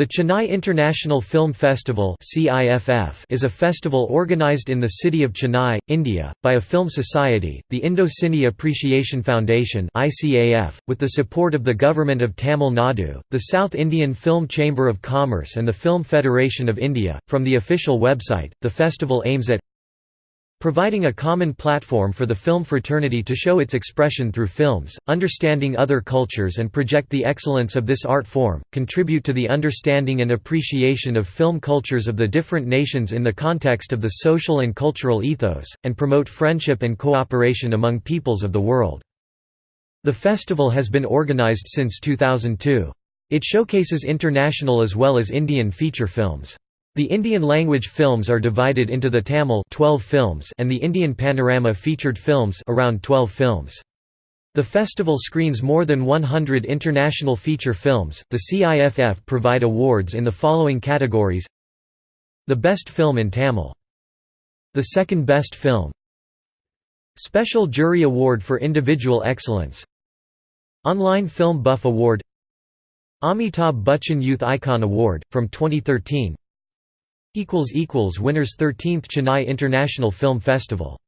The Chennai International Film Festival is a festival organized in the city of Chennai, India, by a film society, the Indo-Cine Appreciation Foundation with the support of the Government of Tamil Nadu, the South Indian Film Chamber of Commerce and the Film Federation of India. From the official website, the festival aims at Providing a common platform for the film fraternity to show its expression through films, understanding other cultures and project the excellence of this art form, contribute to the understanding and appreciation of film cultures of the different nations in the context of the social and cultural ethos, and promote friendship and cooperation among peoples of the world. The festival has been organized since 2002. It showcases international as well as Indian feature films. The Indian language films are divided into the Tamil 12 films and the Indian Panorama featured films around 12 films. The festival screens more than 100 international feature films. The CIFF provide awards in the following categories: The Best Film in Tamil, the Second Best Film, Special Jury Award for Individual Excellence, Online Film Buff Award, Amitabh Bachchan Youth Icon Award from 2013 Winners 13th Chennai International Film Festival